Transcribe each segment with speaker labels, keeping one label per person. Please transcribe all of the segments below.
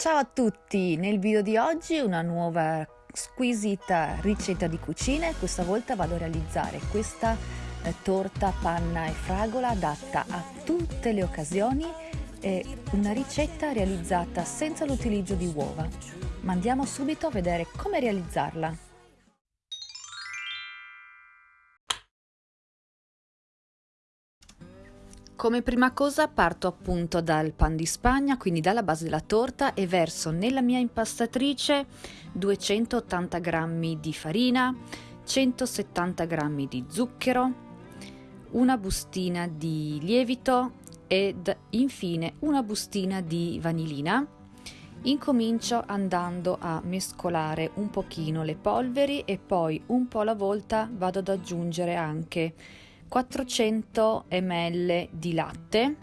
Speaker 1: Ciao a tutti! Nel video di oggi una nuova squisita ricetta di cucina e questa volta vado a realizzare questa eh, torta panna e fragola adatta a tutte le occasioni è una ricetta realizzata senza l'utilizzo di uova ma andiamo subito a vedere come realizzarla Come prima cosa parto appunto dal pan di spagna, quindi dalla base della torta e verso nella mia impastatrice 280 g di farina, 170 g di zucchero, una bustina di lievito ed infine una bustina di vanillina. Incomincio andando a mescolare un pochino le polveri e poi un po' alla volta vado ad aggiungere anche 400 ml di latte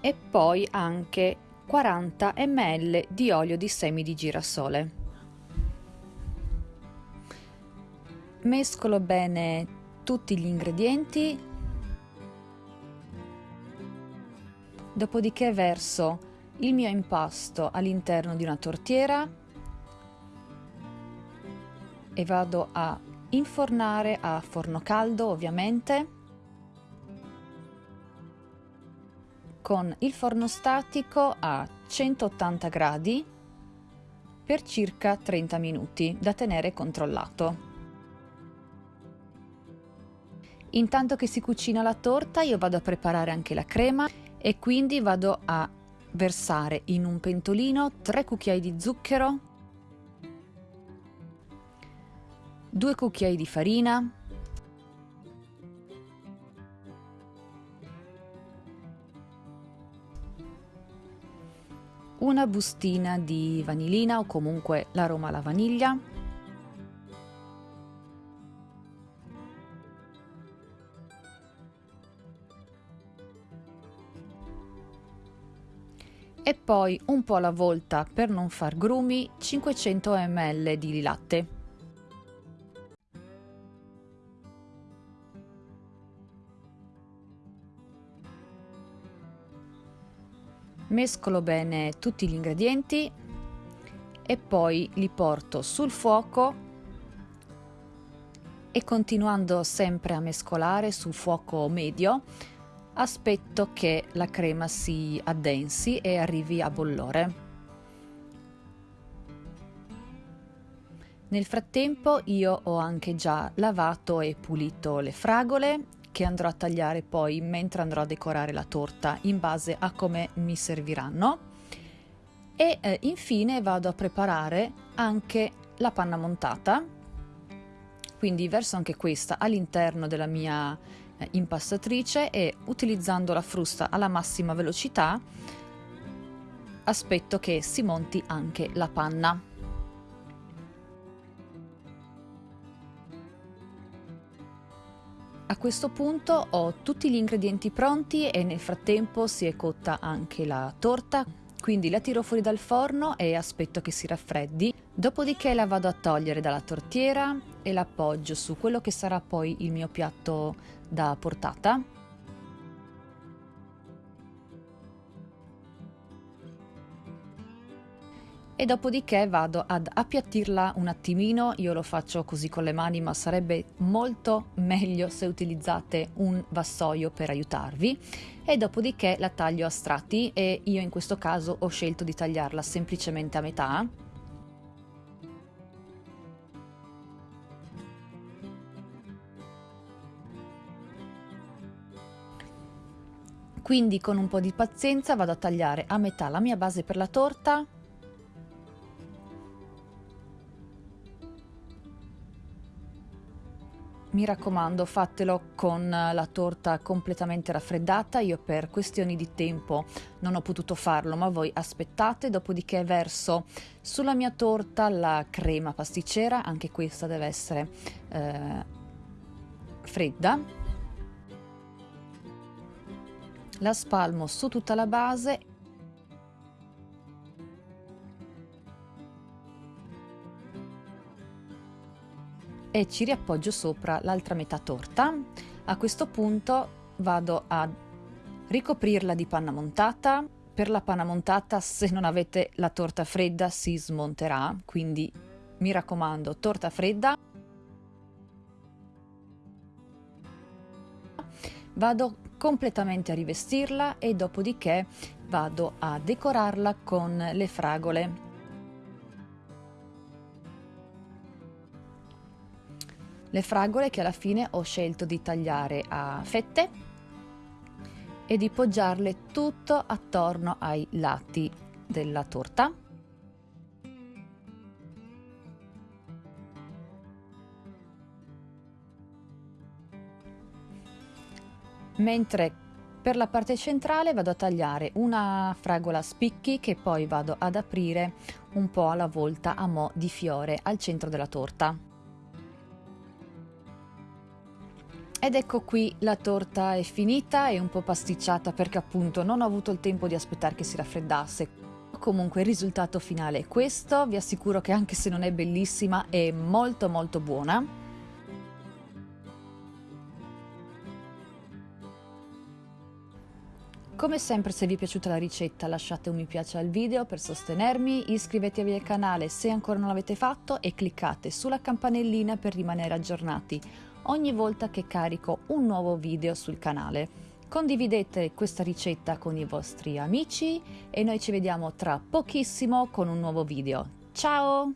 Speaker 1: e poi anche 40 ml di olio di semi di girasole. Mescolo bene tutti gli ingredienti, dopodiché verso il mio impasto all'interno di una tortiera e vado a infornare a forno caldo ovviamente con il forno statico a 180 gradi per circa 30 minuti da tenere controllato. Intanto che si cucina la torta io vado a preparare anche la crema e quindi vado a versare in un pentolino 3 cucchiai di zucchero, 2 cucchiai di farina, una bustina di vanillina o comunque l'aroma alla vaniglia, e poi un po' alla volta per non far grumi 500 ml di latte. Mescolo bene tutti gli ingredienti e poi li porto sul fuoco e continuando sempre a mescolare sul fuoco medio aspetto che la crema si addensi e arrivi a bollore. Nel frattempo io ho anche già lavato e pulito le fragole che andrò a tagliare poi mentre andrò a decorare la torta in base a come mi serviranno e eh, infine vado a preparare anche la panna montata quindi verso anche questa all'interno della mia eh, impastatrice e utilizzando la frusta alla massima velocità aspetto che si monti anche la panna. A questo punto ho tutti gli ingredienti pronti e nel frattempo si è cotta anche la torta, quindi la tiro fuori dal forno e aspetto che si raffreddi. Dopodiché la vado a togliere dalla tortiera e l'appoggio su quello che sarà poi il mio piatto da portata e dopodiché vado ad appiattirla un attimino, io lo faccio così con le mani ma sarebbe molto meglio se utilizzate un vassoio per aiutarvi. E dopodiché la taglio a strati e io in questo caso ho scelto di tagliarla semplicemente a metà. Quindi con un po' di pazienza vado a tagliare a metà la mia base per la torta Mi raccomando fatelo con la torta completamente raffreddata, io per questioni di tempo non ho potuto farlo ma voi aspettate, dopodiché verso sulla mia torta la crema pasticcera, anche questa deve essere eh, fredda. La spalmo su tutta la base e ci riappoggio sopra l'altra metà torta. A questo punto vado a ricoprirla di panna montata. Per la panna montata se non avete la torta fredda si smonterà, quindi mi raccomando torta fredda. Vado completamente a rivestirla e dopodiché vado a decorarla con le fragole. Le fragole che alla fine ho scelto di tagliare a fette e di poggiarle tutto attorno ai lati della torta. Mentre per la parte centrale vado a tagliare una fragola a spicchi che poi vado ad aprire un po' alla volta a mo' di fiore al centro della torta. Ed ecco qui la torta è finita e un po' pasticciata perché appunto non ho avuto il tempo di aspettare che si raffreddasse. Comunque il risultato finale è questo, vi assicuro che anche se non è bellissima è molto molto buona. Come sempre se vi è piaciuta la ricetta lasciate un mi piace al video per sostenermi, iscrivetevi al canale se ancora non l'avete fatto e cliccate sulla campanellina per rimanere aggiornati ogni volta che carico un nuovo video sul canale. Condividete questa ricetta con i vostri amici e noi ci vediamo tra pochissimo con un nuovo video. Ciao!